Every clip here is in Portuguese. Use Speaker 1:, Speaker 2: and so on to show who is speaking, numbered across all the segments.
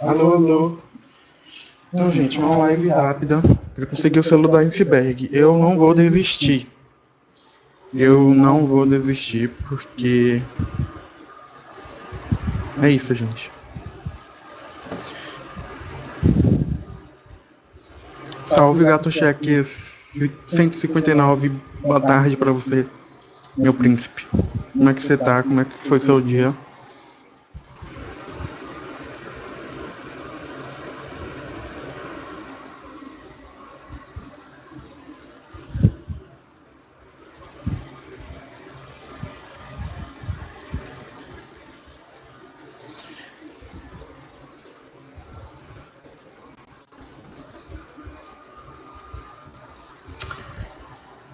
Speaker 1: Alô, alô. Então, gente, uma live rápida para conseguir o selo da iceberg. Eu não vou desistir. Eu não vou desistir porque. É isso, gente. Salve, gato cheque 159. Boa tarde para você, meu príncipe. Como é que você tá? Como é que foi seu dia?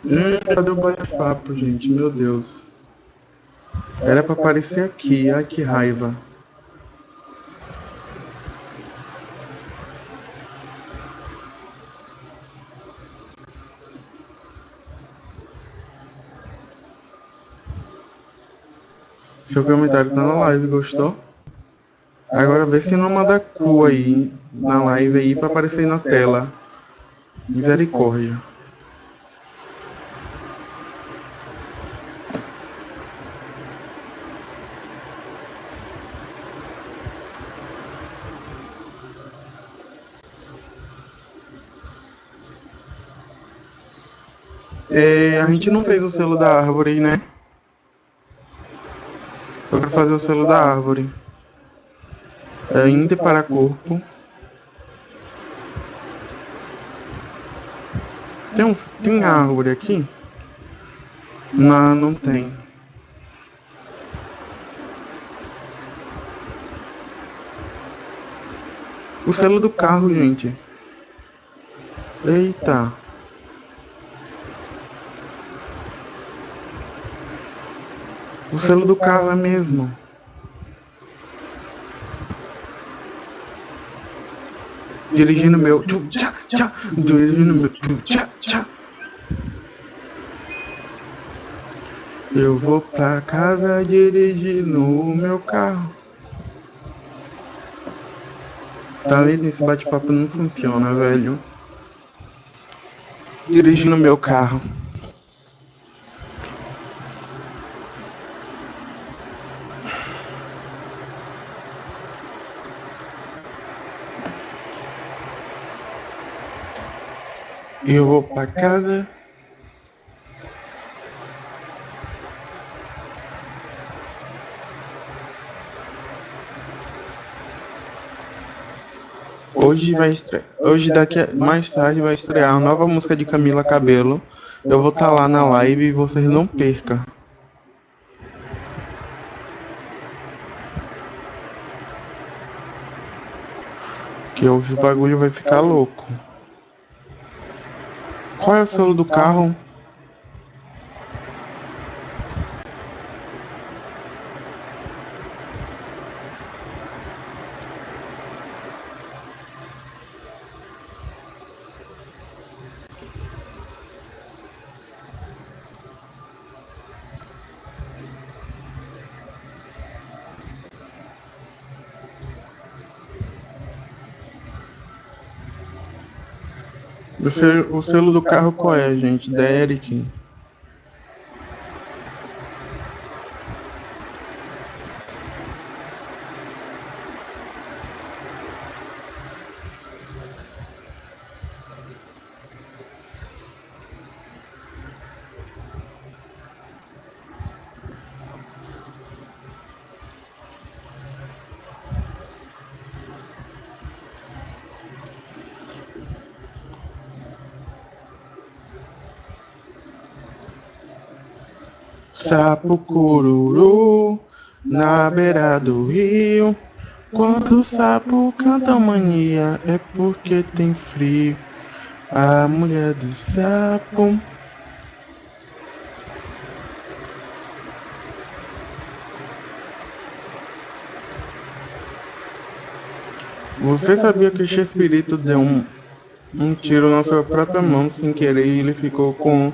Speaker 1: Hum, cadê o bate-papo, gente? Meu Deus. Era pra aparecer aqui. Ai, que raiva. Seu comentário tá na live, gostou? Agora vê se não manda cu aí na live aí pra aparecer na tela. Misericórdia. É, a gente não fez o selo da árvore, né? Eu quero fazer o selo da árvore. É, Inter para corpo. Tem, uns, tem árvore aqui? Não, não tem. O selo do carro, gente. Eita. O selo do carro é mesmo. Dirigindo meu. Tchá, tchá, dirigindo meu. Tchá, tchá. Eu vou pra casa dirigindo o meu carro. Tá vendo? Esse bate-papo não funciona, velho. Dirigindo meu carro. Eu vou pra casa. Hoje vai estrear. Hoje daqui a... mais tarde vai estrear a nova música de Camila Cabelo. Eu vou estar tá lá na live e vocês não percam. Que hoje o bagulho vai ficar louco. Qual é o selo do carro? O selo, o selo do carro qual é, gente? Da Eric. Sapo cururu na beira do rio. Quando o sapo canta mania é porque tem frio. A mulher do sapo. Você sabia que espírito deu um, um tiro na sua própria mão sem querer e ele ficou com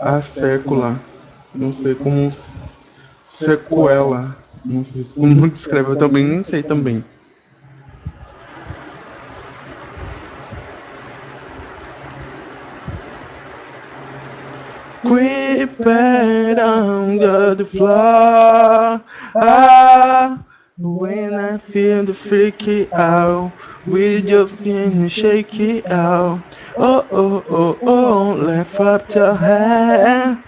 Speaker 1: a sécula? não sei como sequela, não sei como descreve, eu também nem sei também. Creeper, I'm gonna fly. Ah, when I feel the freaky out, we just feel shake out. Oh, oh, oh, oh, lift up your head.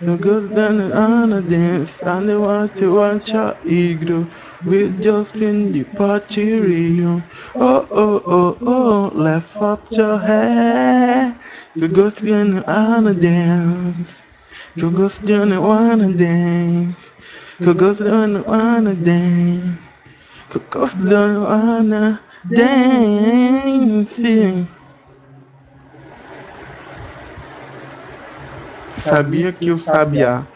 Speaker 1: No goes down on a dance, and they want to watch your ego. We just been the party real. Oh, oh, oh, oh, lift up your hand. You go down on a dance. You go down wanna dance. You go down wanna dance. You go down wanna dance. Sabia que o sabiá.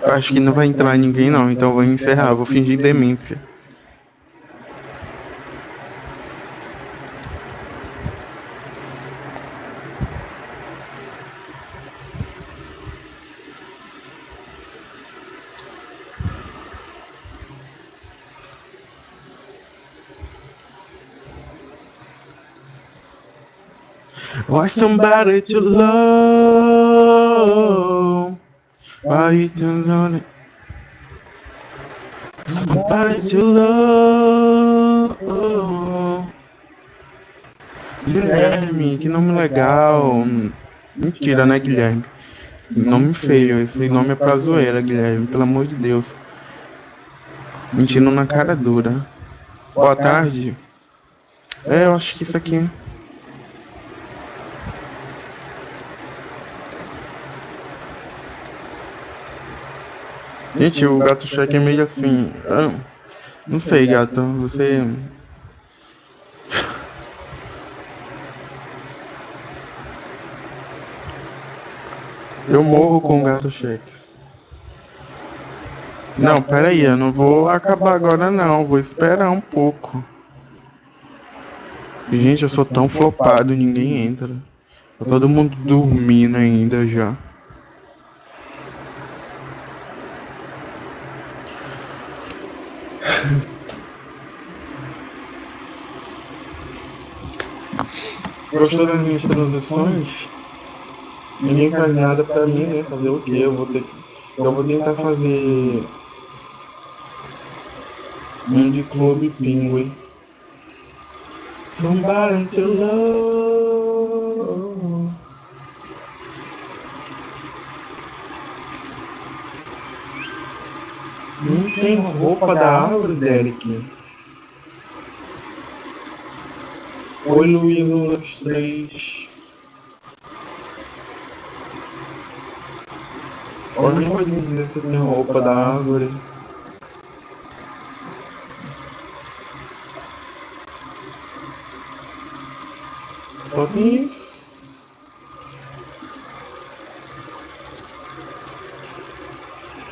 Speaker 1: Eu acho que não vai entrar ninguém não, então vou encerrar, vou fingir demência. Want somebody to love. Why you don't it? Somebody to love. Guilherme, que nome legal. Mentira, né, Guilherme? Nome feio, esse nome é pra zoeira, Guilherme, pelo amor de Deus. Mentindo na cara dura. Boa tarde. É, eu acho que isso aqui. Gente, o gato cheque é meio assim. Ah, não sei, gato. Você. Eu morro com gato cheques. Não, peraí, eu não vou acabar agora não, vou esperar um pouco. Gente, eu sou tão flopado, ninguém entra. Tá todo mundo dormindo ainda já. Gostou das minhas transições? Ninguém faz nada pra mim, né? Fazer o quê? Eu vou ter Eu vou tentar fazer de Clube Penguin. Somebody to love. Não tem roupa da árvore, Derek. Oi, Luiz, um, dois, três. Alguém pode me dizer se tem roupa da árvore? Só tem isso.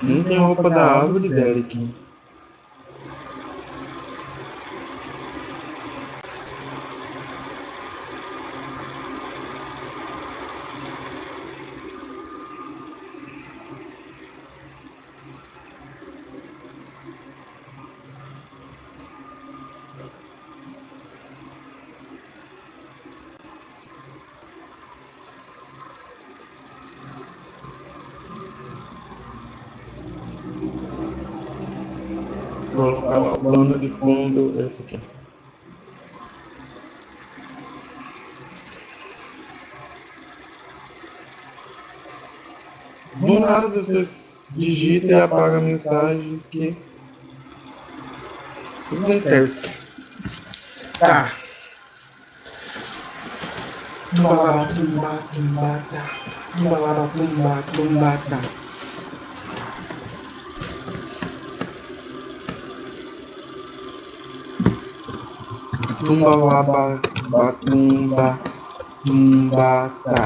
Speaker 1: Não tem roupa da árvore, Derek. Plano de fundo esse aqui. Do nada você digita e apaga a mensagem que acontece. Tá. Tumba, tumba, tumba, tá. Tumba, tumba, tumba, tumba laba batumba tumbata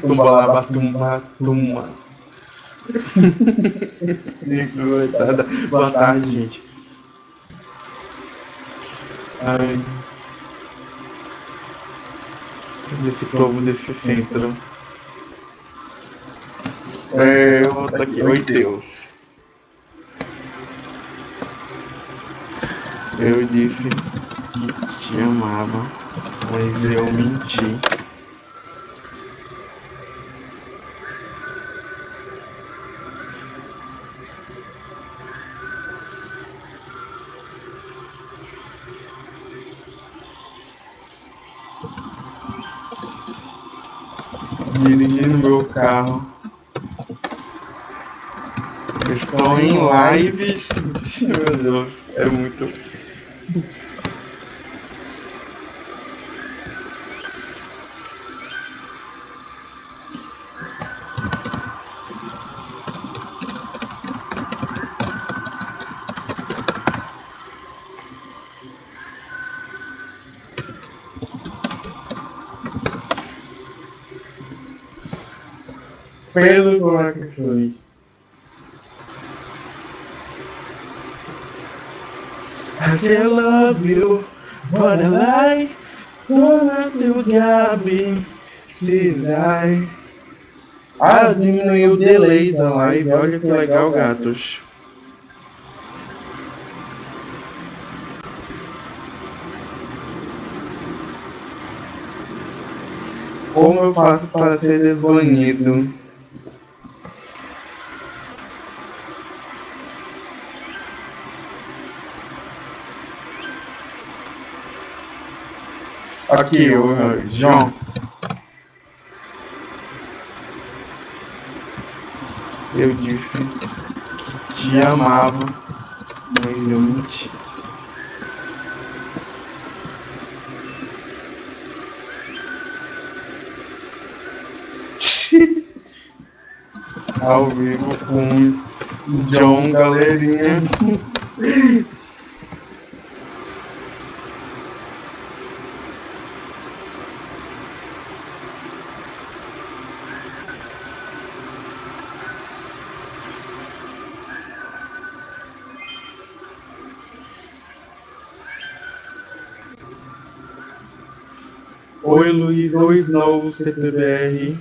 Speaker 1: tumba laba tumba tumba Boa tarde, gente. Ai. Cadê esse povo desse centro? É, eu vou aqui. Oi, Deus. Eu disse que te amava, mas eu menti. Dirigindo meu carro. Estou em lives. Meu Deus, é muito. Pedro Corações. I say I love you, but I lie. Don't have to Gabi, Cisai. Ah, eu diminui o delay da live. Olha que legal, gatos. Como eu faço para ser desbanido? Aqui, o João. Eu disse que te amava, mas eu menti. Ao vivo com John Galerinha. Oi Oi Snow, CPBR.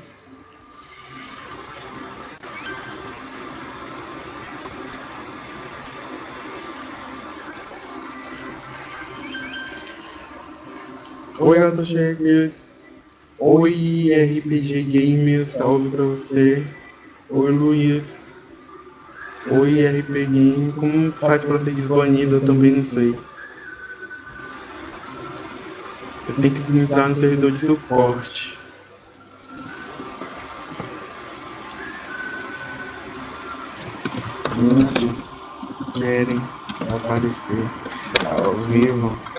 Speaker 1: Oi Autocheques. Oi RPG Gamer, salve pra você. Oi Luiz. Oi RP Game, como faz pra ser desbanido? Eu também não sei. Tenho que entrar no servidor de suporte. Querem aparecer ao vivo.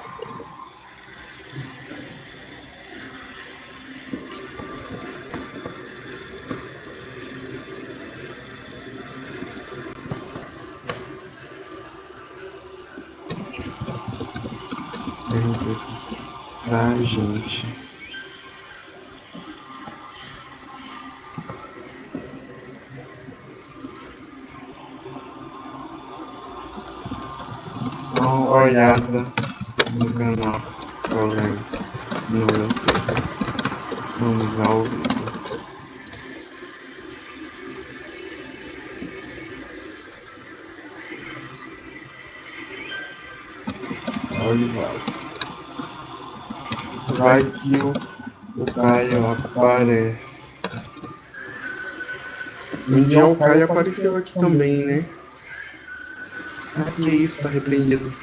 Speaker 1: Gente. Um dia o Caio apareceu aqui também, né? Ah, que isso, tá repreendido.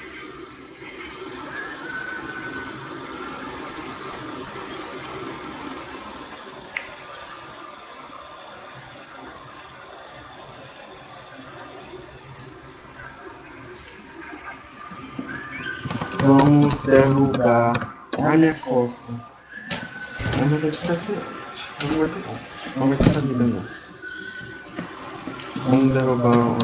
Speaker 1: Vamos derrubar a minha costa. Mas não vai ficar assim. Não vai ter como. Não vai ter saída não. Vamos derrubar o.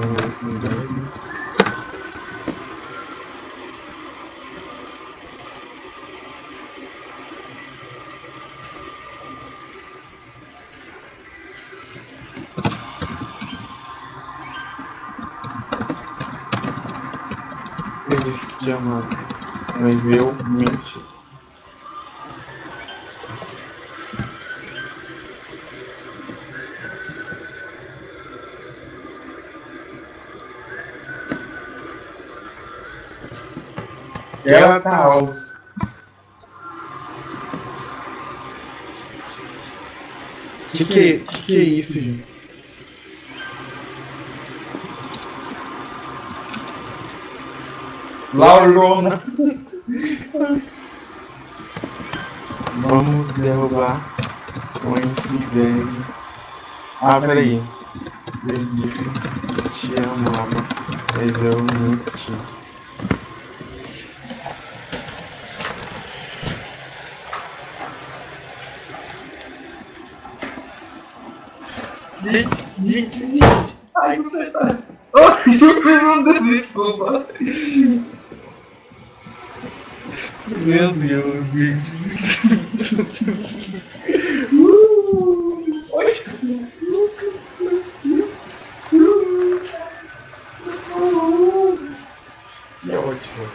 Speaker 1: Eu disse que amava, mas eu menti. Stella tá. House. Que que, que é que é isso, gente? Laurona. Vamos derrubar o iceberg. Ah, peraí. Eu disse que te amava, mas eu menti. Gente, gente, gente. Ai, você tá. Oh, Júlio, desculpa. Meu Deus, gente. Uh, é ótimo.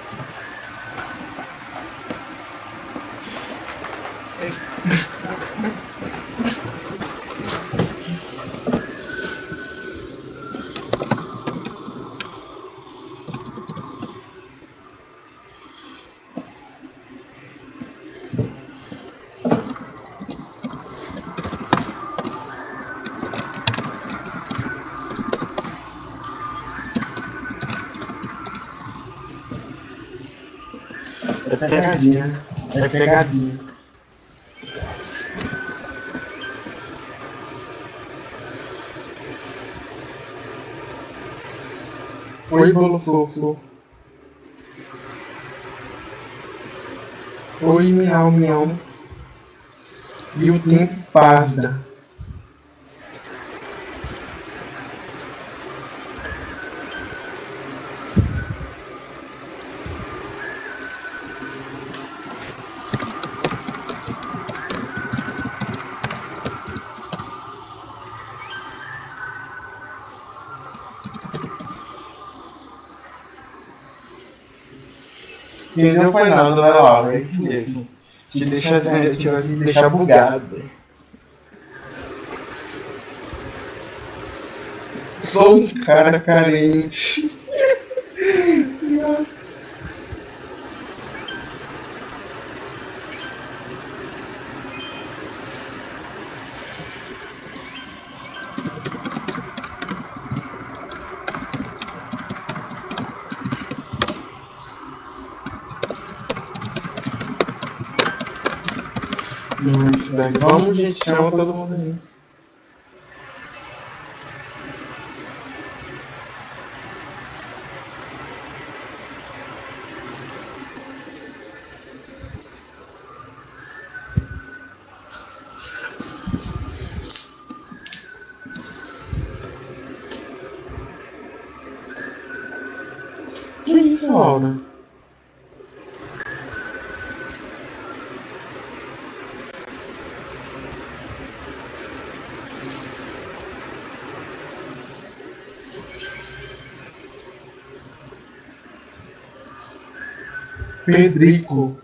Speaker 1: É pegadinha. É pegadinha. Oi, bolo fofo. Oi, miau, miau. E o tempo passa. E não foi não, dona Laura, é isso mesmo. Te deixa, te, te deixa bugado. Sou um cara carente. Mas, velho, vamos, gente, chama todo mundo aí. Que isso, Laura? Pedrico.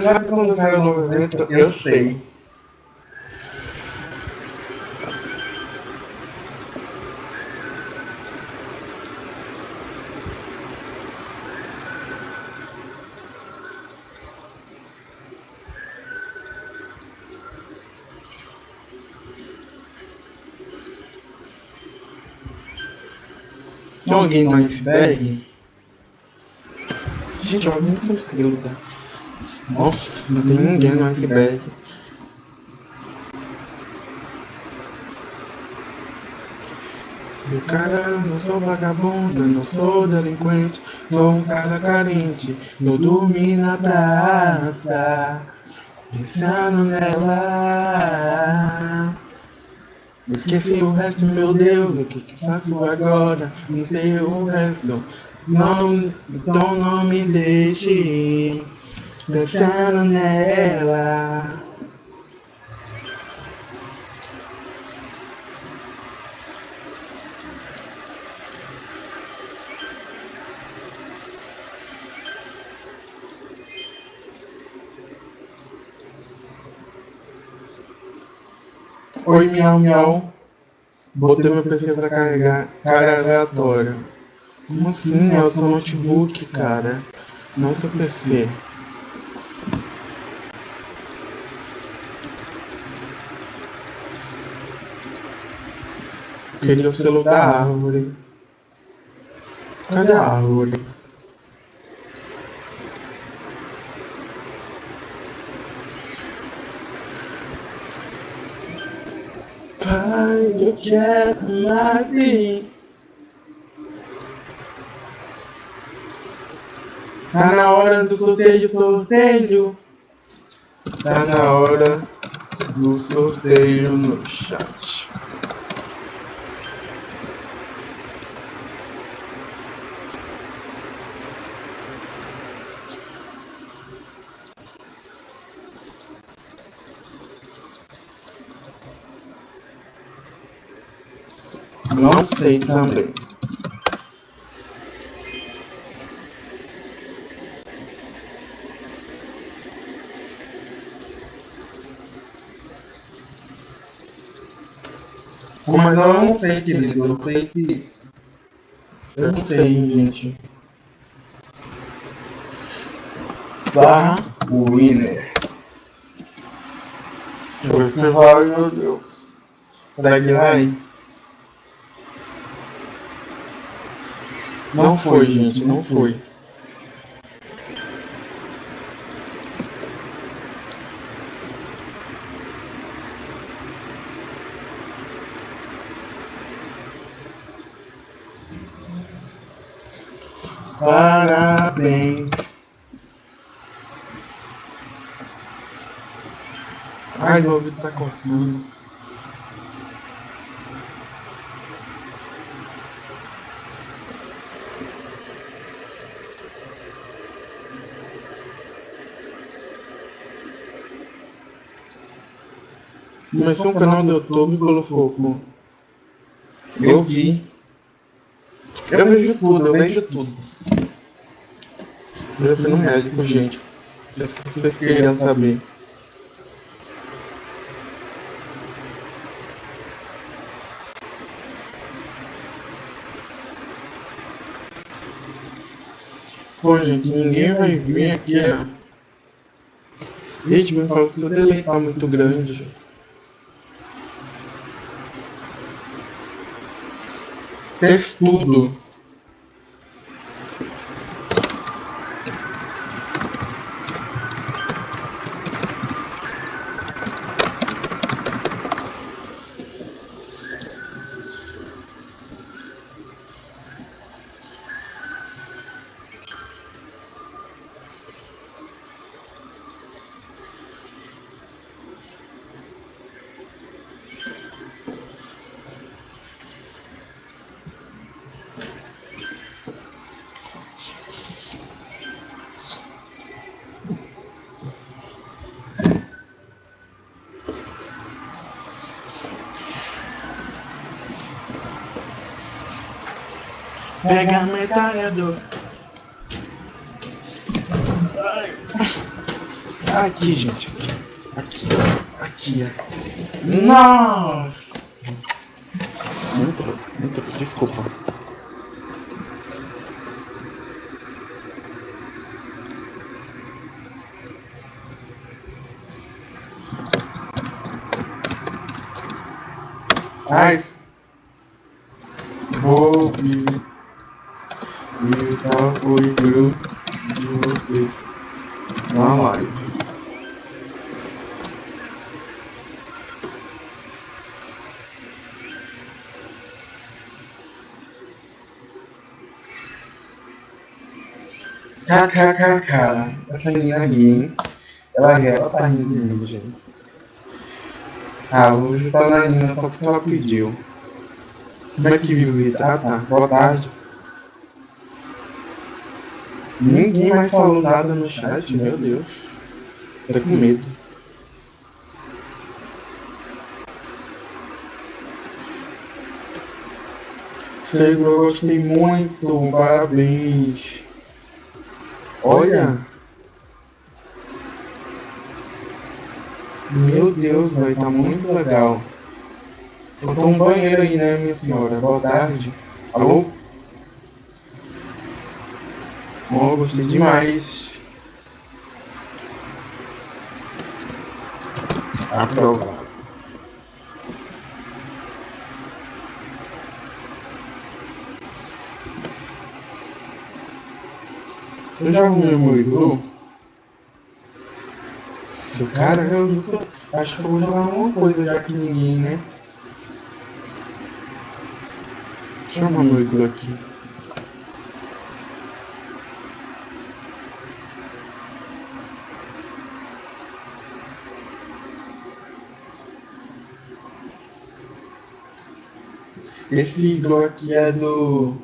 Speaker 1: Sabe quando saiu o novo evento? Eu sei. Tem alguém no iceberg? Gente, alguém conseguiu lutar. Nossa, não tem ninguém no iceberg. Sou cara, não sou vagabunda, não sou delinquente, sou um cara carente. Eu dormi na praça, pensando nela. Esqueci o resto, meu Deus, o que, que faço agora? Não sei o resto. Não, então não me deixe dançando nela. Oi, miau, miau. Botei meu PC pra carregar. Cara aleatória. Como assim? É o seu notebook, cara. Não seu PC. Queria o selo da árvore. Cadê a árvore? Pai, eu quero de Tá na hora do sorteio, sorteio. Tá na hora do sorteio no chat. Não sei também. Mas eu não sei, querido. Eu sei que. Eu não sei, gente. Barra Winner. Deixa eu ver se vai, meu Deus. Daqui vai. Não foi, gente, não foi. Parabéns. Ai, meu ouvido tá coçando. Começou um canal do YouTube pelo fofo. Eu vi. Eu vejo tudo, eu vejo tudo. Eu fui no médico, gente. Se vocês queriam saber. Pô, gente, ninguém vai vir aqui. Gente, me fala se o delay tá muito grande. Testudo. Pega Ai. Aqui, gente. Aqui. Aqui. Aqui. Nossa. Entrou. Entrou. Desculpa. Ai. Vou me imitar o de vocês na live. KKKK, essa menina aqui, hein? Ela ri, ela tá rindo de mim, gente. Ah, vou visitar a Nina só porque ela pediu. Como é que visita? Ah tá, boa tarde. Ninguém mais falou nada no chat, meu Deus. Tô com medo. Seguro, eu gostei muito, parabéns. Olha. Meu Deus, vai tá muito legal. Faltou um banheiro aí, né, minha senhora? Boa tarde. Alô? Oh, gostei demais. Aprovado. Eu já arrumei meu iglu. Seu cara, eu. Acho que eu vou jogar alguma coisa já que ninguém, né? Deixa eu arrumar meu iglu aqui. Esse iglu aqui é do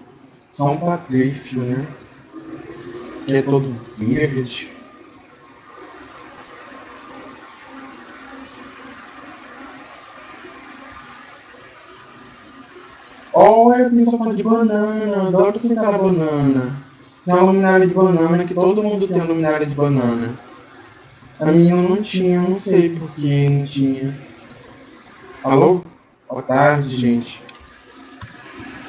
Speaker 1: São Patrício, né? que é todo verde. Olha, tem sofá de banana. Adoro sentar na banana. Tem uma luminária de banana, que todo mundo tem uma luminária de banana. A minha não tinha, não sei por que não tinha. Alô? Boa tarde, gente.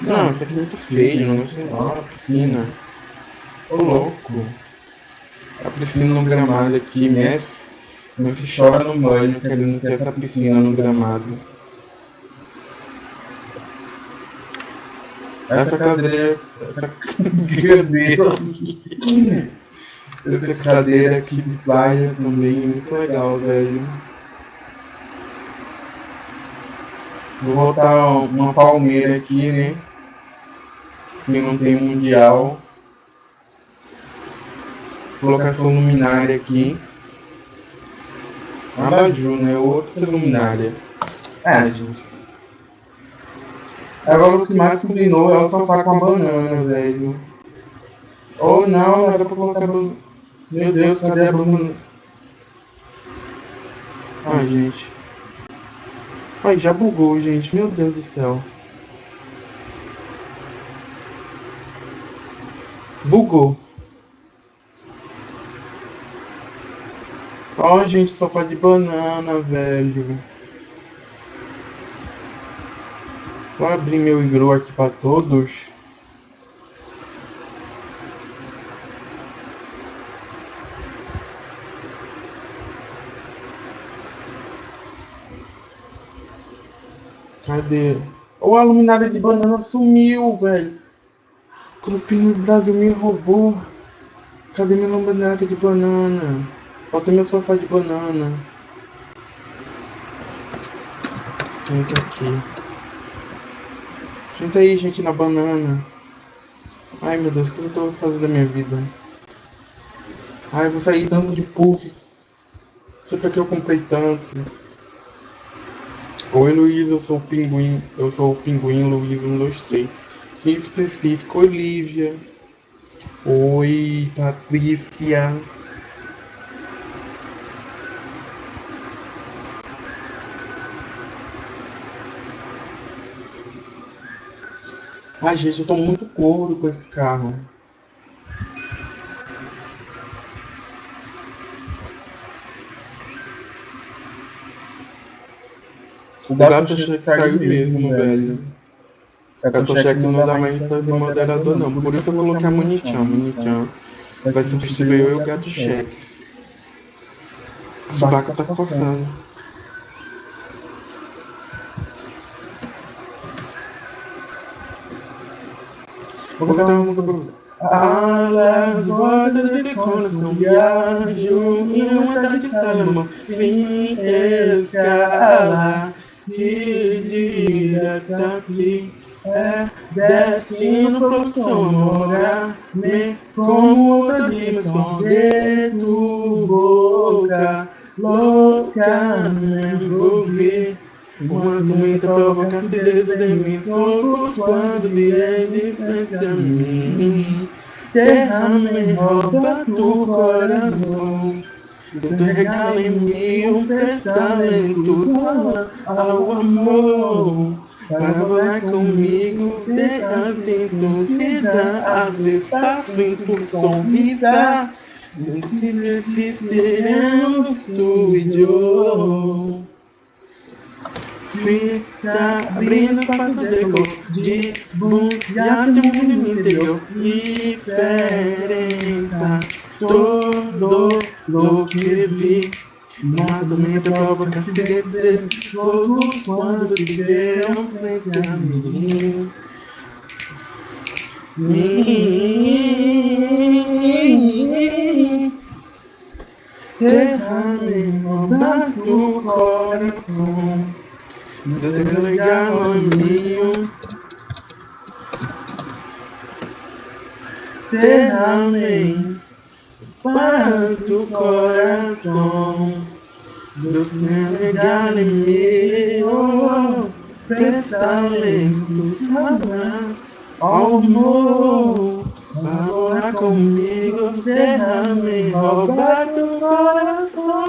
Speaker 1: Não, isso aqui é muito feio, não sei lá, piscina. Ô louco. A piscina no gramado aqui, Messi. Messi chora no banho querendo ter essa piscina no gramado. Essa cadeira. Essa cadeira. essa cadeira aqui de praia também é muito legal, velho. Vou botar uma palmeira aqui, né? Que não tem mundial colocação luminária aqui. Abajur, né? Outra luminária. É, gente. Agora o que mais combinou é o sofá com a banana, velho. Ou oh, não, era pra colocar banana. Meu Deus, cadê a banana? Ai, gente. Ai, já bugou, gente. Meu Deus do céu. Bugou. Ó, oh, gente, sofá de banana, velho. Vou abrir meu igru aqui para todos. Cadê? O a luminária de banana sumiu, velho. O grupinho Brasil me roubou. Cadê minha luminária de banana? Falta meu sofá de banana. Senta aqui. Senta aí, gente, na banana. Ai, meu Deus, o que eu tô fazendo da minha vida? Ai, eu vou sair dando de puff. Sei pra que eu comprei tanto. Oi, Luiz, eu sou o pinguim. Eu sou o pinguim, Luiz, 1, 2, 3. Que específico, Olivia. Oi, Patrícia. Ai, gente, eu tô muito gordo com esse carro. O gato cheque saiu mesmo, velho. Gato cheque não dá mais pra ser moderador, não. Por isso eu coloquei a Monichan. Monichan vai substituir eu e o gato cheques. O subaco tá coçando. Alas voltas desse coração viajo em uma tarde de Salomão sem escala que direta aqui é destino morar me como dimensão de tu boca louca me envolver uma tormenta provoca dedo de mim, socos quando vier de frente a mim. Derrame, rouba tu coração. Te regala em mim um testamento ao amor. Para voar comigo, ter atento, vida, a espaço em tu som, vida. Se resistiremos tu e eu. Fui está abrindo espaço de cor De tem um mundo interior. Diferente. Todo lo que vi provoca acidente de fogo quando veem frente a mim. Mim. Derrame roubar do coração. De te regalo mío. Derrame tu coração. Do que regalo meu. Presta lento, sabrá. Amor, agora comigo, derrame, rouba teu coração.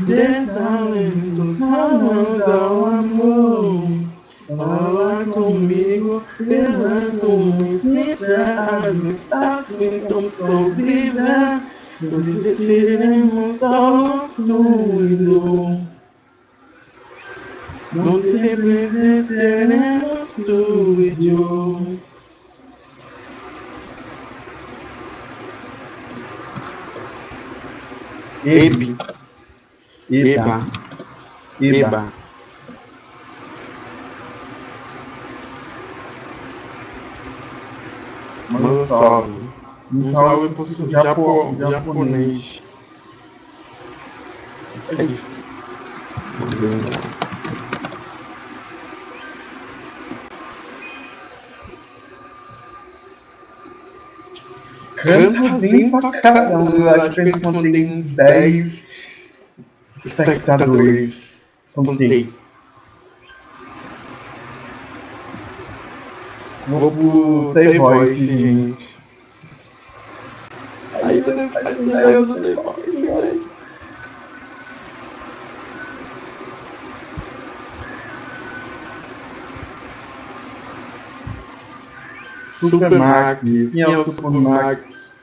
Speaker 1: Desalento os mãos ao amor. Fala comigo, levanto minhas mensagens, assim como sobreviver. Não desistiremos solos tudo. Donde representaremos tú y yo. Ebi. Eba. Eba. Manda um salve. Um salve pro Japo, japonês. É isso. Canta bem pra caramba. Acho que eles mantêm uns 10 espectadores. São 10. no, no voice, esse gente. Aí eu devo estar ligando no Playboy, esse velho. Supermax, quem é o Supermax?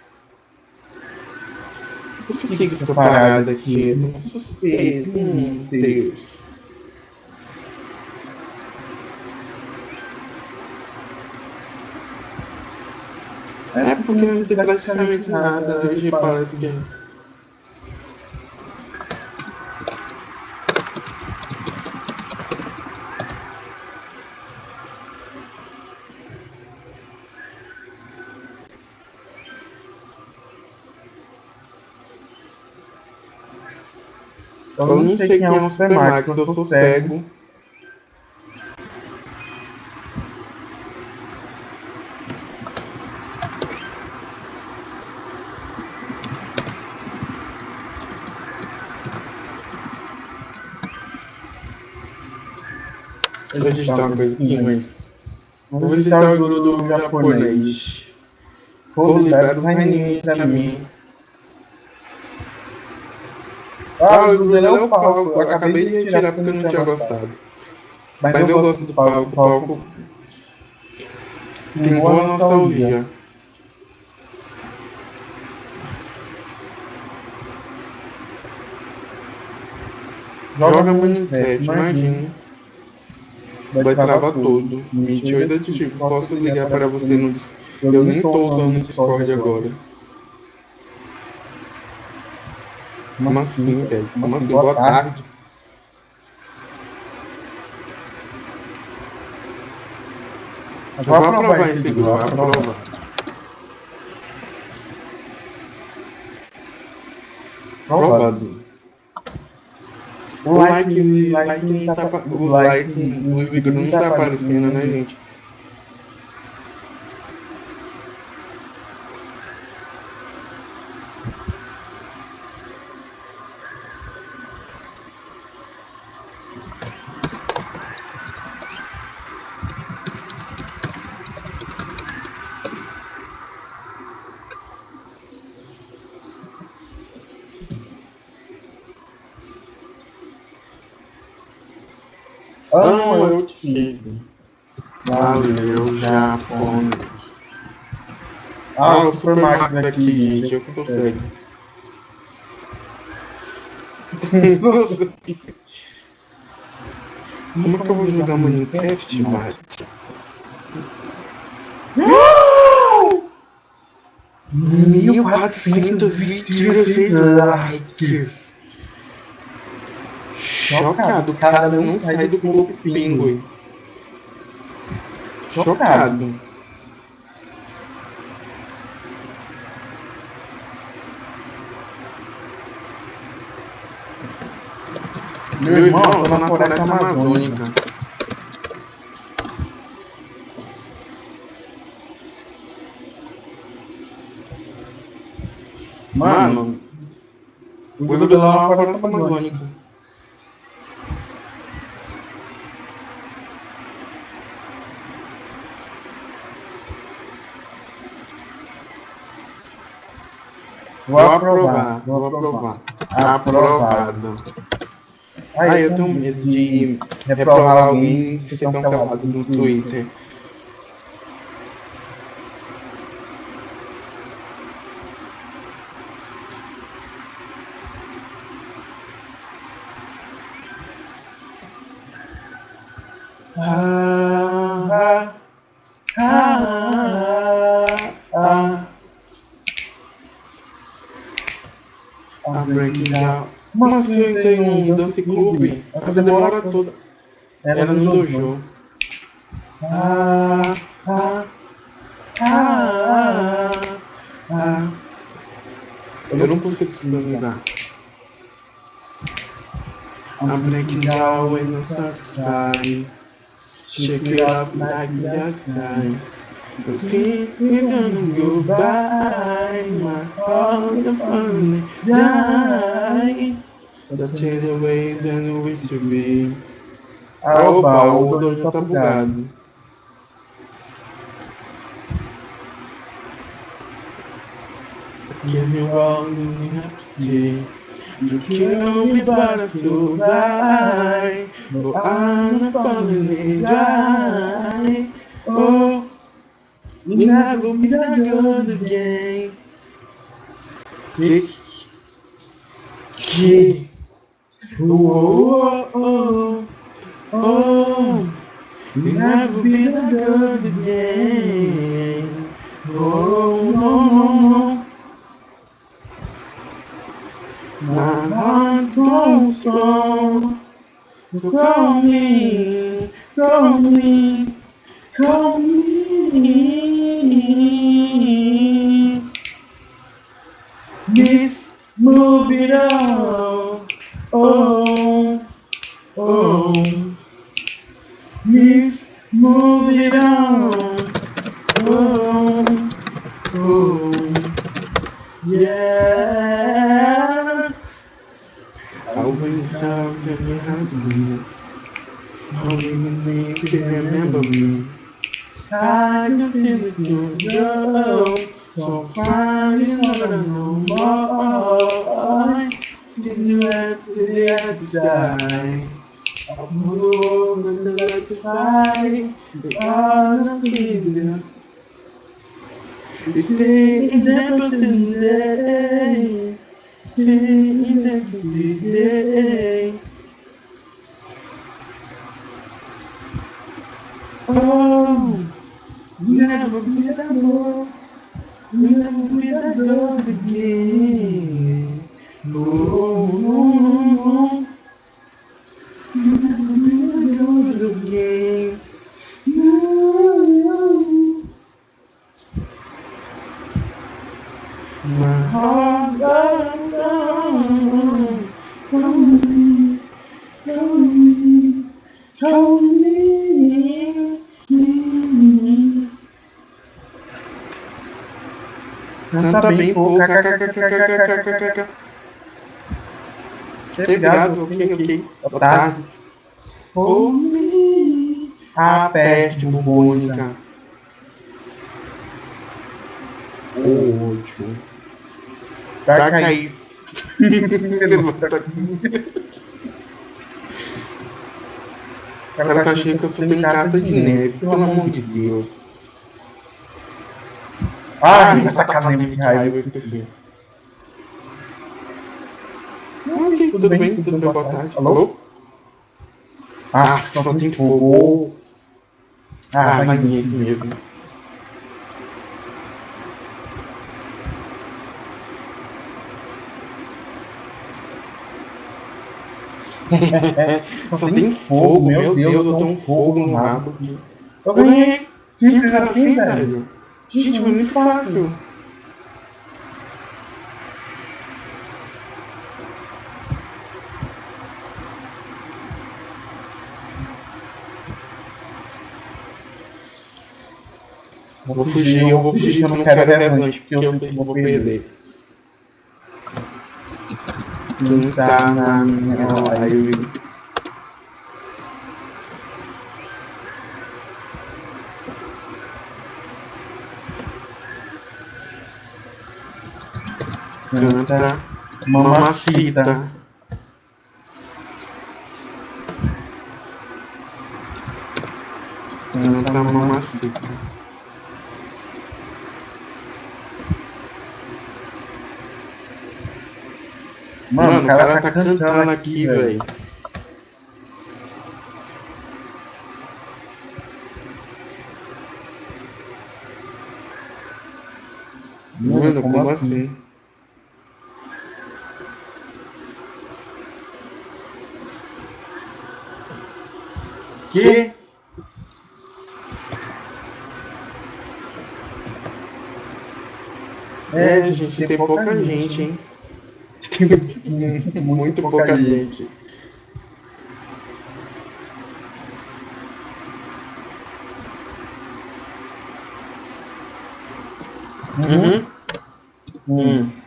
Speaker 1: Não sei por que ele fica é parado aqui, eu não suspeito, é meu Deus. É porque não tem praticamente nada, hoje parece que... Eu não sei quem é o Supermax, eu sou cego. Coisa aqui, mas... Vou visitar o guru do japonês. Vou liberar os animes mim. Ah, o Bruno é o palco. Eu acabei de retirar porque eu não tinha gostado. Mas eu gosto do palco. O palco tem boa nostalgia. Joga Minecraft, imagina. Vai travar tudo. 28 aditivo. Posso ligar para você no Discord. Eu nem estou usando o Discord agora. Como assim, velho? Como assim? Boa tarde. Vou aprovar esse grupo, vou aprovar. Aprovado. O like, like não tá, o like do vídeo não tá aparecendo, né, gente? O Supermax aqui, gente. Eu que sou cego. Como é que eu vou jogar Minecraft, Mate? Mil quatrocentos e dezesseis likes. Chocado, o cara não sai do Clube Pinguim. Chocado. Meu irmão, eu tô na floresta amazônica. Mano, o Google lá na floresta amazônica. Vou aprovar, vou aprovar. Aprovado. Ah, eu tenho medo de reprovar alguém e ser cancelado no Twitter. Eu entrei num dance clube? A demora toda. Era no dojo. Ah, ah, ah, ah. Eu não consigo sincronizar. I'm breaking down when I'm satisfied. Shake it up like that sky. The sea is gonna go by. My heart finally die. Change the way than we should be. Ah, opa, o dojo tá bugado. Give me the empty. You kill me, but I survive. Oh, I'm not falling in dry. Oh, you never be that good again. Que, que, oh, oh, oh, oh, never be that good again. Oh, no, no. My heart goes strong. Call me, call me, call me. Move it on oh, oh. He's moving on, oh, oh. Yeah. I'll went south and you had me. Holding the name to remember me. I can feel it in your. So fine, you never know more. Looking at the outside of my moment that to fight the art of failure. It's taking everything day, taking every day. Oh, never be that door, never be that door again. My heart burns down. Hold me, hold me, hold me, me. Não tá bem, pô. Tá Obrigado, ok, ok. Boa tá. tarde. me, a peste bubônica. O último. Tá, tá caí. Ela tá achando que eu sou em de neve, pelo amor de Deus. Ah, ah essa academia de raiva, eu esqueci. Ok. tudo bem? Tudo bem? Boa tarde. Alô? Ah, só tem fogo. Ah, vai nesse mesmo. Só tem fogo, meu Deus, eu tô um fogo no rabo. Eu ganhei. Simples assim, velho. Gente, foi muito fácil. Vou fugir, eu vou fugir, eu não quero revanche, porque eu sei que eu vou perder. Quem tá na minha live? Canta mamacita. Canta mamacita. Mano, o cara, tá, tá cantando aqui, velho. Mano, como, como assim? assim? Que? É, gente, tem pouca gente, hein? Muito pouca gente. Uhum. Hum.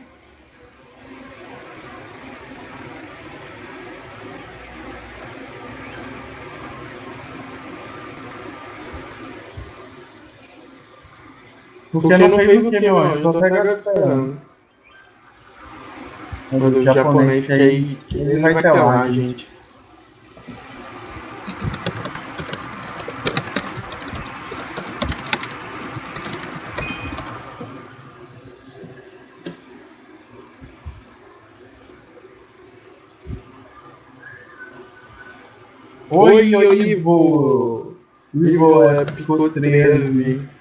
Speaker 1: Porque, Porque não, fez o que, meu anjo? Tô até agora esperando. O do japonês que aí ele vai ter lá, gente. Oi, oi, Ivo! Ivo é Pico 13.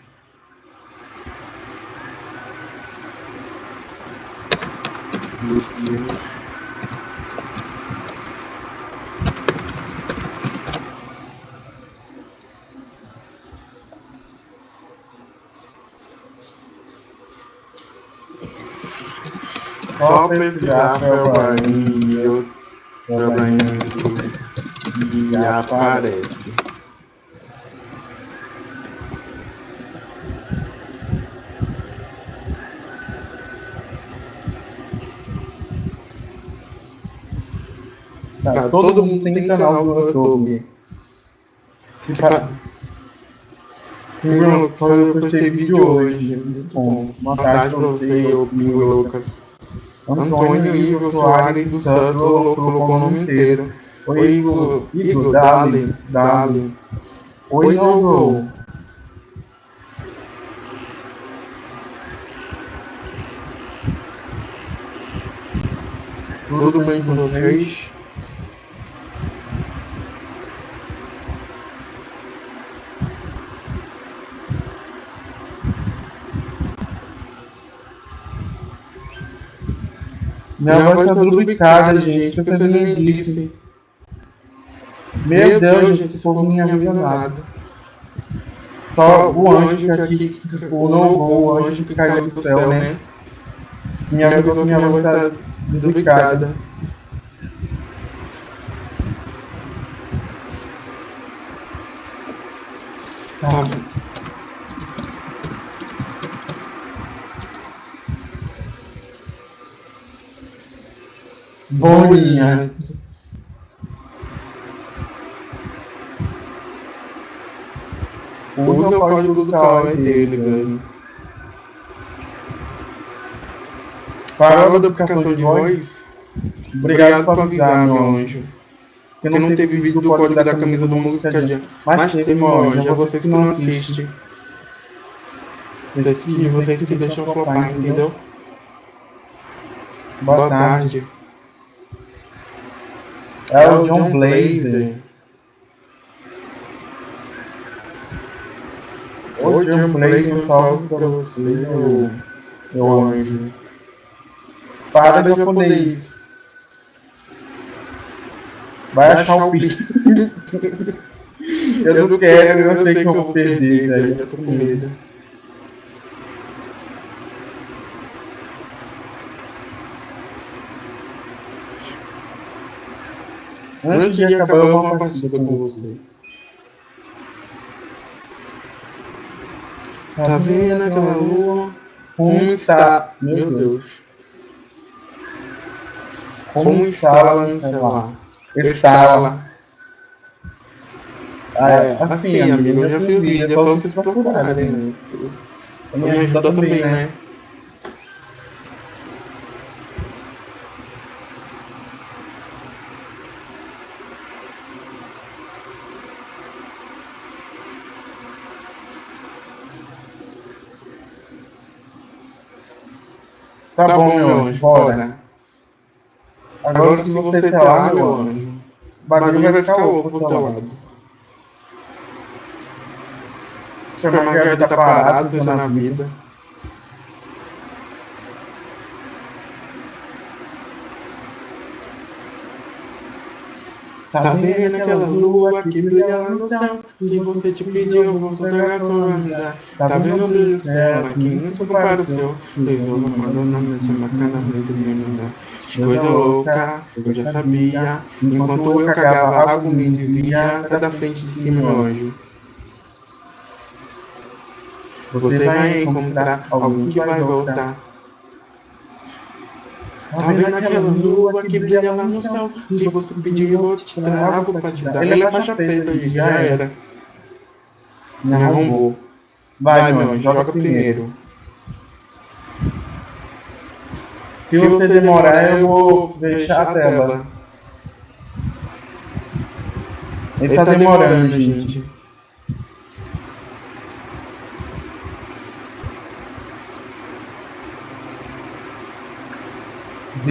Speaker 1: Só pesquisar Felbrainho, Felbrainho e aparece. Tá, todo mundo tem canal no YouTube. Tipo, Bruno, eu postei vídeo hoje. Muito bom. Boa tarde pra você, o Pingo Lucas. Antônio Igor Soares dos Santos colocou o nome inteiro. Oi, Igor, Igor, dale, dale. Oi, Igor. Tudo bem com vocês? Minha, Minha voz tá duplicada, gente, não me disse. Meu Deus, gente, esse povo não me ajuda nada. Só o anjo que aqui, tipo, não o anjo que caiu do céu, né? Me avisou que minha voz tá duplicada. Tá. Bolinha. Usa o código do Kawaii dele, velho. Para a duplicação de voz, obrigado por avisar, meu anjo. Que não teve vídeo do código da camisa do Música Dia. Mas teve, meu anjo, é vocês que não assistem. E vocês que deixam flopar, entendeu? Boa tarde. É o John Blazer. Ô John Blazer, um salve pra você, meu, meu anjo. Para de japonês. Vai achar o pi. eu não quero, eu sei que eu vou perder, velho. Eu tô com medo. Antes de acabar uma partida com você. Tá vendo aquela lua? Como está? Meu Deus. Como está no celular? Está Ah, é, assim, amigo, eu já fiz vídeo, é só vocês procurarem, né? Me ajuda também, né? Tá, tá bom, meu anjo, bora. Agora, Agora se você tá lá, meu anjo, o bagulho vai ficar louco pro teu lado. Seu Margarida tá parado, pensando na vida. Tá vendo aquela lua que brilha no céu? Se você te pedir, eu vou fotografar sua andar. Tá vendo o brilho do céu? Aqui não se compara o seu. Dois ovos mandando nessa bacana, muito bem, Que coisa louca, eu já sabia. Enquanto eu cagava, algo me dizia: sai da frente de cima, meu anjo. Você vai encontrar alguém que vai voltar. Tá vendo aquela lua que brilha lá no céu? Se você pedir, eu te trago pra te dar. Ele é faixa preta hoje, já era. Me arrombou. Vai, meu, joga primeiro. Se você demorar, eu vou fechar a tela. Ele tá demorando, gente.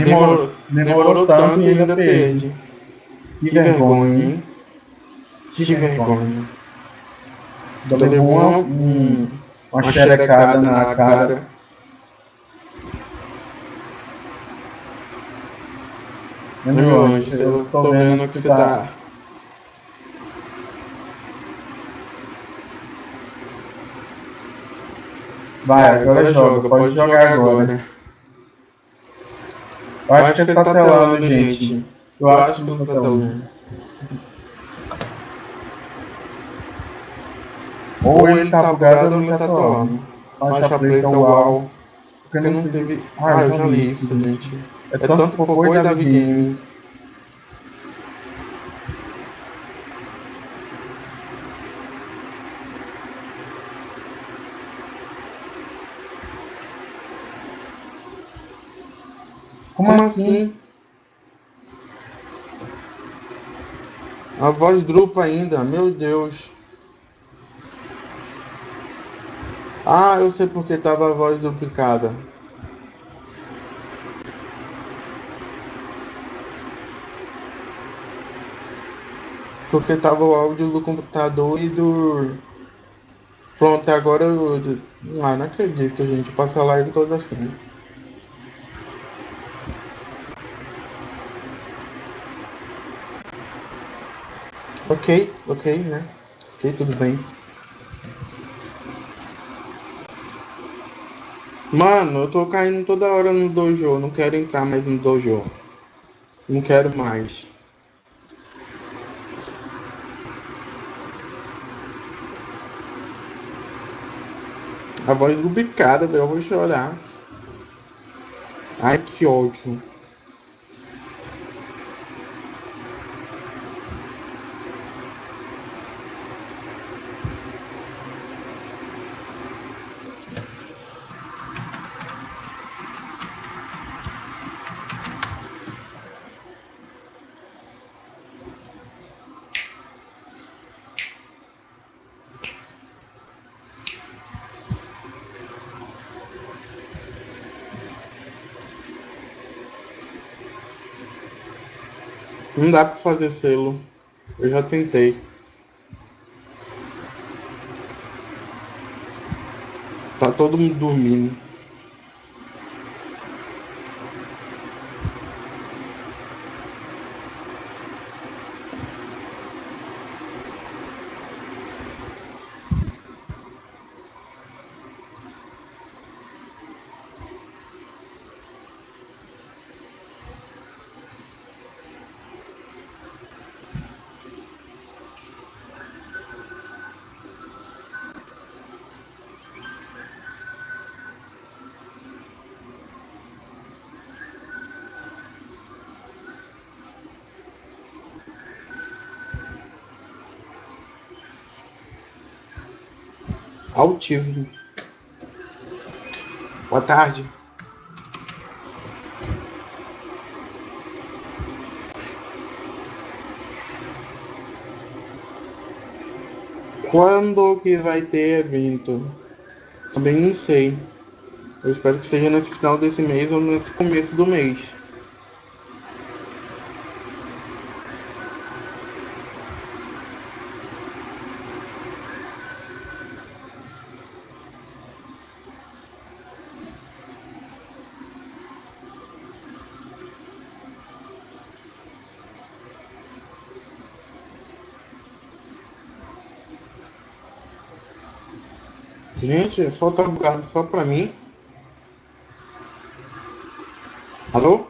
Speaker 1: Demorou, demorou tanto e ainda perde. Que vergonha, hein? Que vergonha. Levou uma, um, uma xerecada na cara. Meu anjo, eu tô vendo que você tá... Vai, agora joga, pode jogar agora. Eu acho que ele tá telando, gente. Eu acho que ele tá telando. Ou ele tá bugado ou ele tá telando. Faixa preta, uau. Porque não teve... Ah, eu já li isso, gente. É tanto e Davi Games. Como assim? A voz drupa ainda, meu Deus. Ah, eu sei porque tava a voz duplicada. Porque tava o áudio do computador e do. Pronto, agora eu. Ah, não acredito, gente. Passa a live toda assim. Ok, ok, né? Ok, tudo bem. Mano, eu tô caindo toda hora no dojo. Não quero entrar mais no dojo. Não quero mais. A voz duplicada, velho. Eu vou chorar. Ai, que ódio. Dá pra fazer selo. Eu já tentei. Tá todo mundo dormindo. Autismo. Boa tarde. Quando que vai ter evento? Também não sei. Eu espero que seja nesse final desse mês ou nesse começo do mês. Gente, só tá bugado só pra mim. Alô?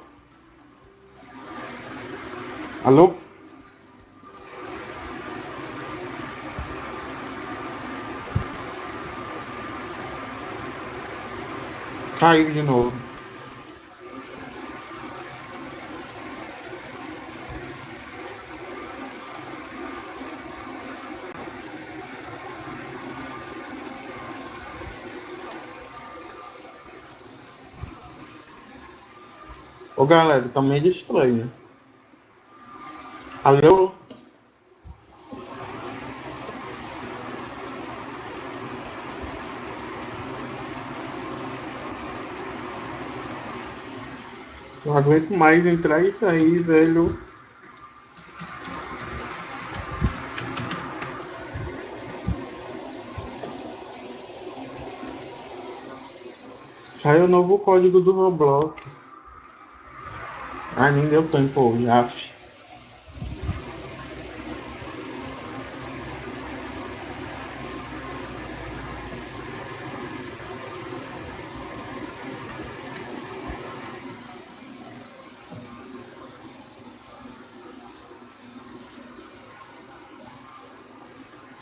Speaker 1: Alô? Caiu de novo. Galera, tá meio estranho. Alô? Não aguento mais entrar e sair, velho. Sai o novo código do Roblox. Ah, nem deu tempo hoje, af.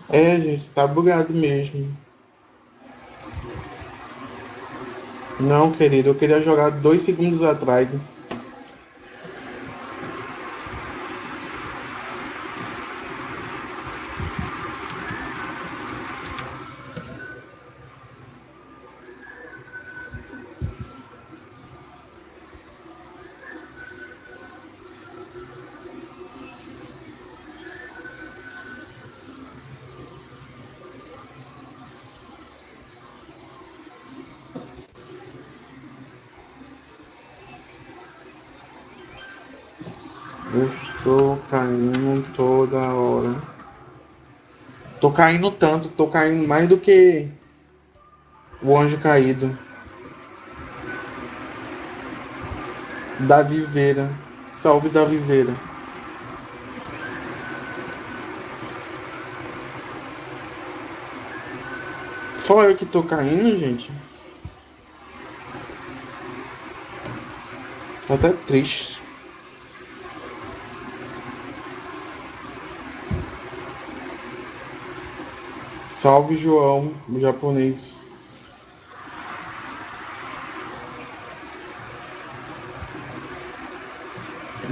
Speaker 1: É, gente, tá bugado mesmo. Não, querido, eu queria jogar dois segundos atrás. Caindo tanto, tô caindo mais do que o anjo caído. Da viseira. Salve da viseira. Só eu que tô caindo, gente. Tô até triste. Salve João, o japonês.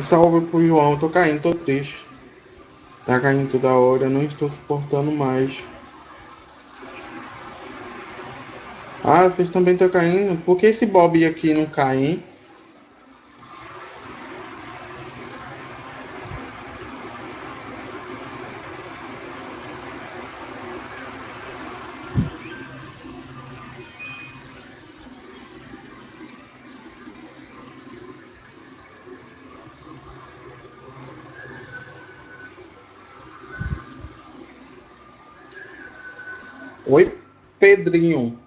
Speaker 1: Salve pro João, tô caindo, tô triste. Tá caindo toda hora, não estou suportando mais. Ah, vocês também estão caindo? Por que esse Bob aqui não cai, hein? Oi, Pedrinho.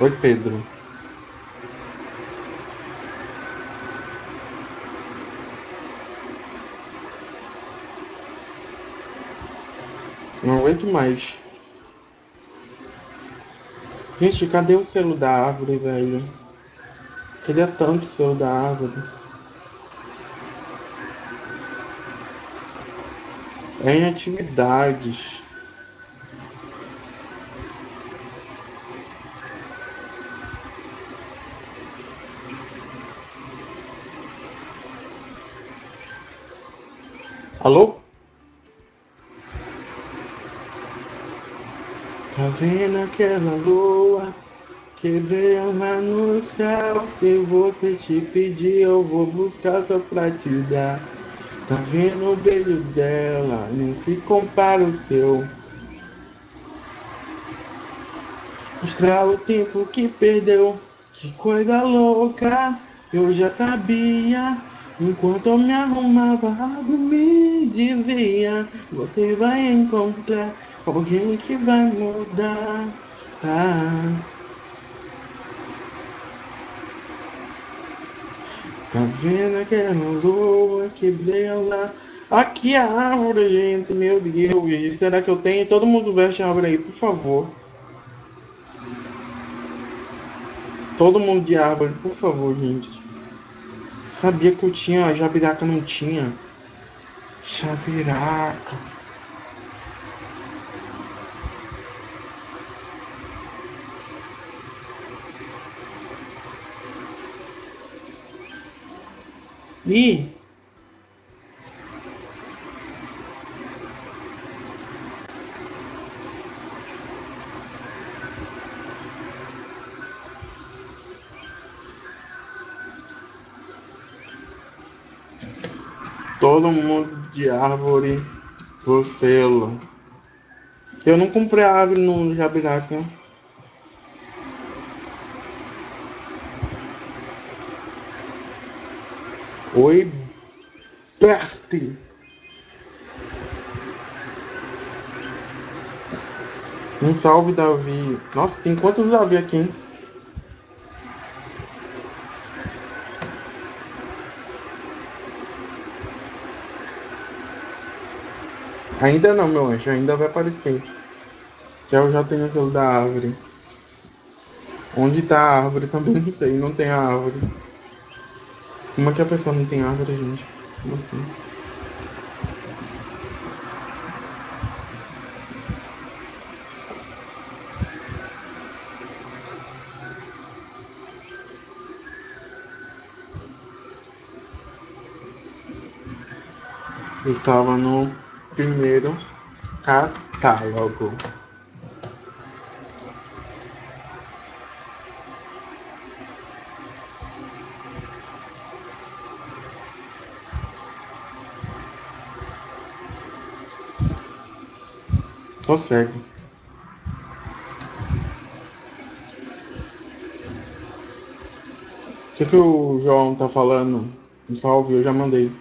Speaker 1: Oi, Pedro. Não aguento mais. Gente, cadê o selo da árvore, velho? Queria tanto o selo da árvore. É em atividades. Vendo aquela lua que brilha no céu? Se você te pedir, eu vou buscar só pra te dar. Tá vendo o brilho dela? Nem se compara o seu. Mostrar o tempo que perdeu. Que coisa louca, eu já sabia. Enquanto eu me arrumava, algo me dizia: Você vai encontrar alguém que vai mudar. Tá vendo aquela lua que brilha? Aqui a árvore, gente, meu Deus. Será que eu tenho? Todo mundo veste a árvore aí, por favor. Todo mundo de árvore, por favor, gente. Sabia que eu tinha, jabiraca não tinha. Jabiraca. Ih! Todo mundo de árvore pro selo. Eu não comprei a árvore no Jabiraca. Oi, Basti. Um salve, Davi. Nossa, tem quantos Davi aqui, hein? Ainda não, meu anjo. Ainda vai aparecer. Que eu já tenho aquilo da árvore. Onde tá a árvore também não sei. Não tem a árvore. Como é que a pessoa não tem árvore, gente? Como assim? Estava no primeiro catálogo. Só cego. O que, que o João tá falando? Um salve, eu já mandei.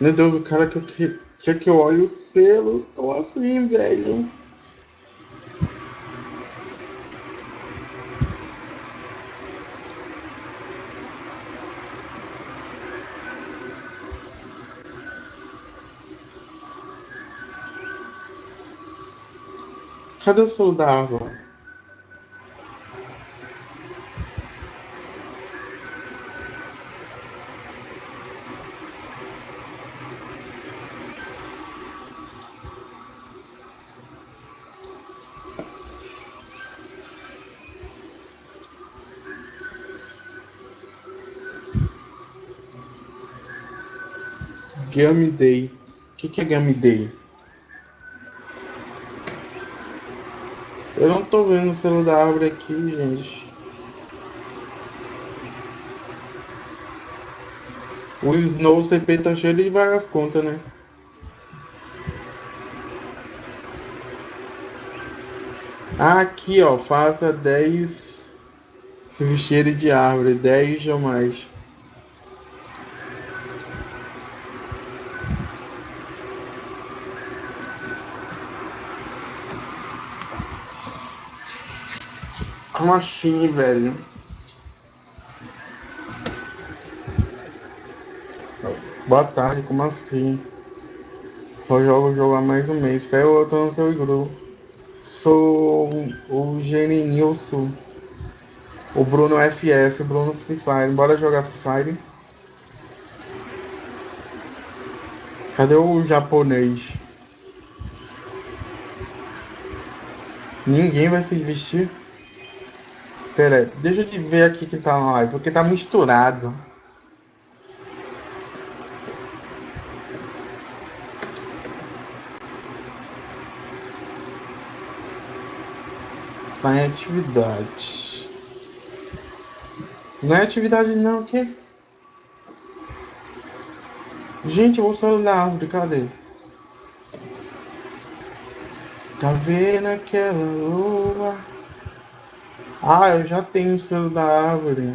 Speaker 1: Meu Deus, o cara que, que, quer que eu olhe os selos. Como assim, velho? Cadê o selo da? Game Day. O que, que é Game Day? Eu não tô vendo o selo da árvore aqui, gente. O Snow CP tá cheio de várias contas, né? Aqui, ó, faça 10 vestir de árvore, 10 ou Como assim, velho? Boa tarde, como assim? Só jogo jogo há mais um mês. Fé, eu tô no seu grupo. Sou o Geninilson. O Bruno FF, Bruno Free Fire. Bora jogar Free Fire. Cadê o japonês? Ninguém vai se vestir? Pera deixa eu ver aqui que tá na live, porque tá misturado. Tá em atividade. Não é atividade não, o quê? Gente, eu vou sair da árvore, cadê? Tá vendo aquela lua? Ah, eu já tenho o selo da árvore.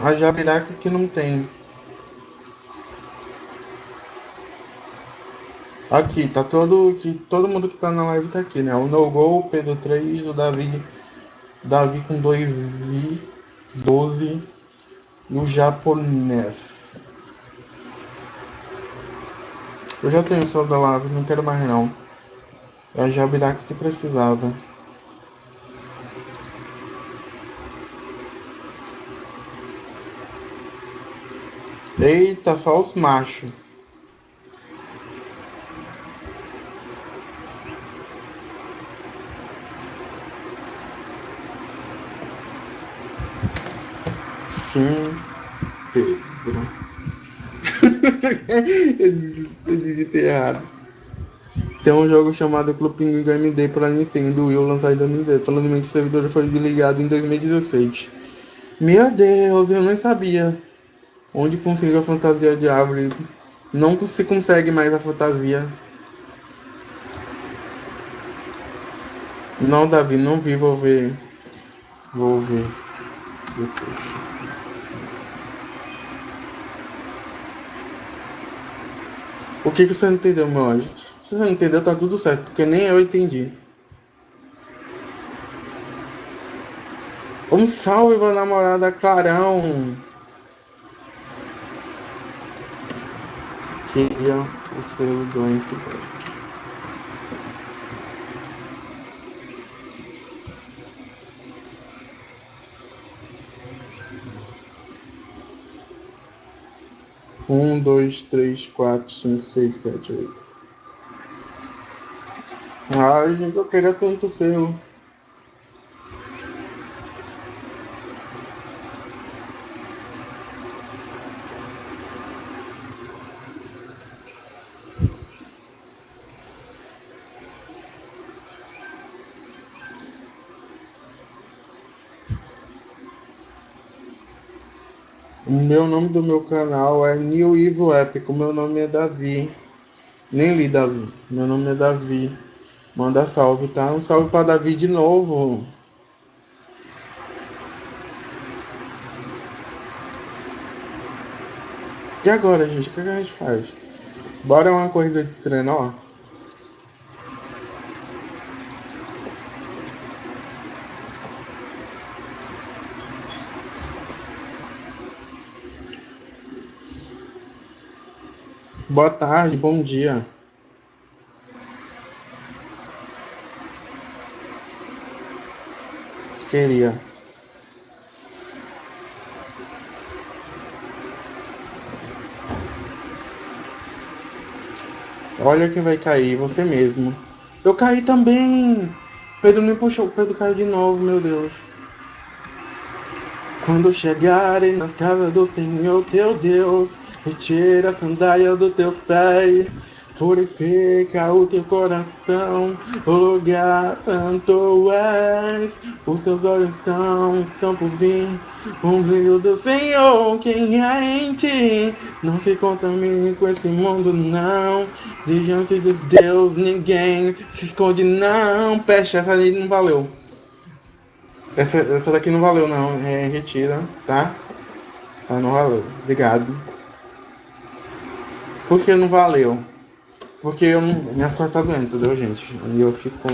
Speaker 1: A Jabiraca que não tem. Aqui, tá todo, que, todo mundo que tá na live tá aqui, né? O No Go, o Pedro 3, o Davi, Davi com 2 i 12 e o japonês. Eu já tenho o selo da live, não quero mais não. É a Jabiraca que precisava. Eita, só os machos. Sim, Pedro. Eu digitei errado. Tem um jogo chamado Club Penguin Game Day para Nintendo Wii lançado em 2010. Falando que o servidor foi desligado em 2016. Meu Deus, eu nem sabia. Onde consigo a fantasia de árvore? Não se consegue mais a fantasia. Não, Davi, não vi, vou ver. Vou ver. Depois. O que, que você não entendeu, meu anjo? Você não entendeu, tá tudo certo, porque nem eu entendi. Um salve pra namorada Clarão. Queria o selo do iceberg. Um, dois, três, quatro, cinco, seis, sete, oito. Ai, gente, eu queria tanto seu. O meu nome do meu canal é New Evil Epic. O meu nome é Davi. Nem li Davi. Meu nome é Davi. Manda salve, tá? Um salve para Davi de novo. E agora, gente? O que a gente faz? Bora uma corrida de trenó? Boa tarde, bom dia. Queria Olha quem vai cair, você mesmo. Eu caí também. Pedro me puxou, Pedro caiu de novo, meu Deus. Quando chegarem nas casas do Senhor teu Deus, retira a sandália dos teus pés. Purifica o teu coração, o lugar santo és. Os teus olhos estão, estão por vir. O brilho do Senhor, quem é em ti? Não se contamine com esse mundo, não. Diante de Deus, ninguém se esconde, não. Peste, essa aí não valeu. Essa, essa daqui não valeu, não. É, retira, tá? Ah, não valeu. Obrigado. Por que não valeu? Porque eu não, minhas costas tá doendo, entendeu, gente? E eu fico.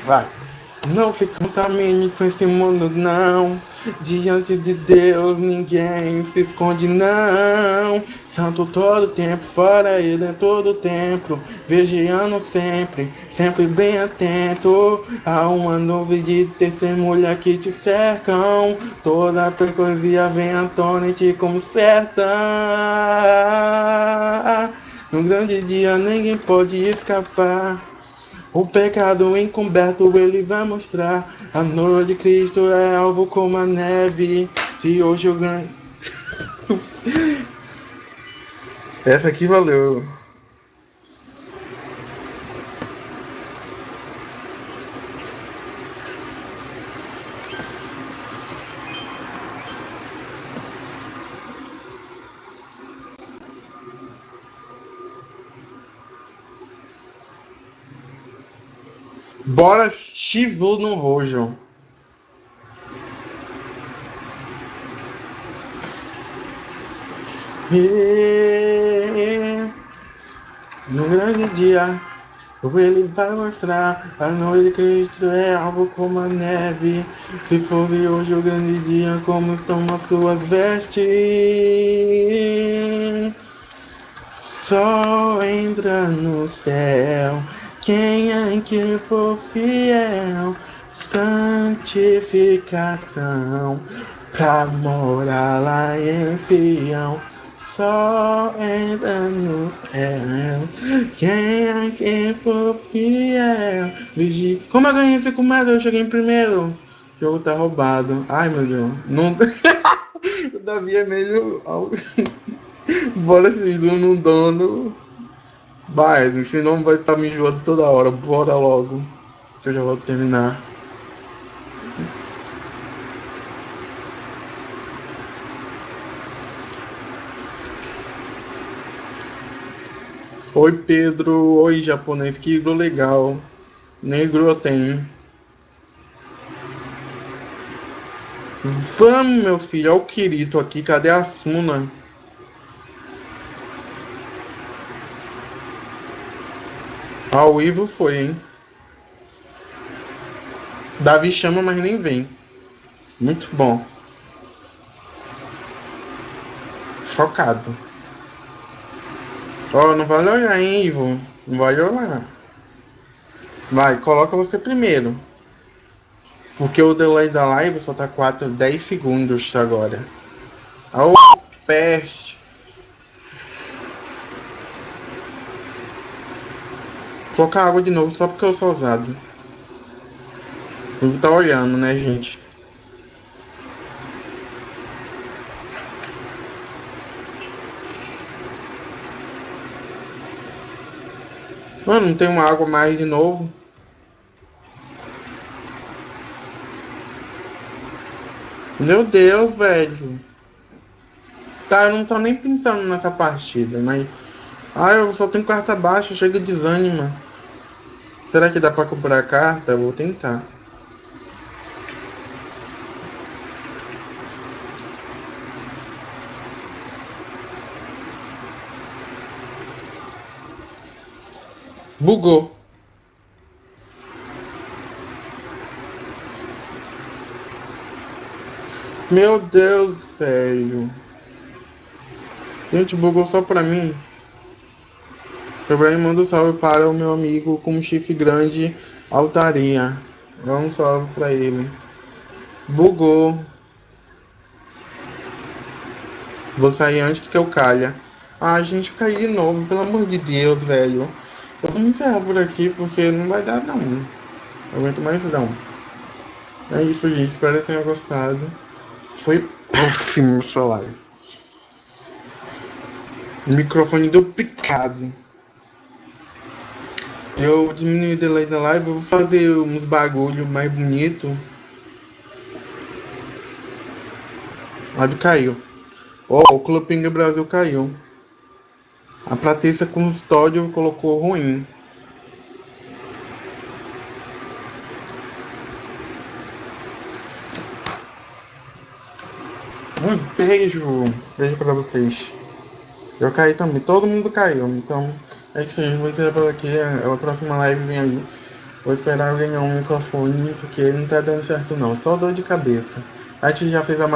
Speaker 1: Vai. Não se contamine com esse mundo, não. Diante de Deus ninguém se esconde, não. Santo todo tempo, fora ele é todo tempo. Vigiando sempre, sempre bem atento. Há uma nuvem de testemunha que te cercam. Toda a precocia vem à tona e te conserta. No grande dia ninguém pode escapar. O pecado encoberto ele vai mostrar. A noiva de Cristo é alvo como a neve. Se hoje eu ganho. Essa aqui valeu. Bora X1 no rojo. E, no grande dia, ele vai mostrar a noite de Cristo é algo como a neve. Se fosse hoje o grande dia, como estão as suas vestes? Sol entra no céu quem é que for fiel, santificação, pra morar lá em Sião, só entra no céu. Quem é que for fiel, vigia. Como eu ganhei fico mais? Eu cheguei em primeiro. O jogo tá roubado. Ai meu Deus. Não... o Davi é meio. Bora se no dono. Vai, senão vai estar tá me enjoando toda hora. Bora logo. Que eu já vou terminar. Oi Pedro, oi japonês, que iglo legal. Negro eu tenho. Vamos, meu filho, olha o Kirito aqui, cadê a Suna? Ao Ivo foi, hein? Davi chama, mas nem vem. Muito bom. Chocado. Ó, oh, não vale olhar, hein, Ivo? Não vale olhar. Vai, coloca você primeiro. Porque o delay da live só tá 4, 10 segundos agora. Ô, oh, peste. Colocar água de novo só porque eu sou ousado. Vou estar olhando, né, gente? Mano, não tem uma água mais de novo. Meu Deus, velho. Tá, eu não tô nem pensando nessa partida, mas... Ah, eu só tenho carta baixa, chega desanima. Será que dá pra comprar carta? Vou tentar. Bugou. Meu Deus, velho. Gente, bugou só pra mim. Ibrahim manda um salve para o meu amigo com chifre grande, Altaria. Dá um salve para ele. Bugou. Vou sair antes que eu calha. Ah, gente, eu caí de novo, pelo amor de Deus, velho. Eu vou encerrar por aqui porque não vai dar não. Não aguento mais não. É isso, gente. Espero que tenha gostado. Foi péssimo sua live. Microfone duplicado. Eu diminui o delay da live, vou fazer uns bagulho mais bonito. A live caiu. Ó, oh, o Clubinga Brasil caiu. A Patrícia Custódio colocou ruim. Um beijo. Beijo pra vocês. Eu caí também. Todo mundo caiu. Então, é isso aí. Vou encerrar por aqui. A próxima live vem aí. Vou esperar eu ganhar um microfone, porque não tá dando certo não. Só dor de cabeça. A gente já fez a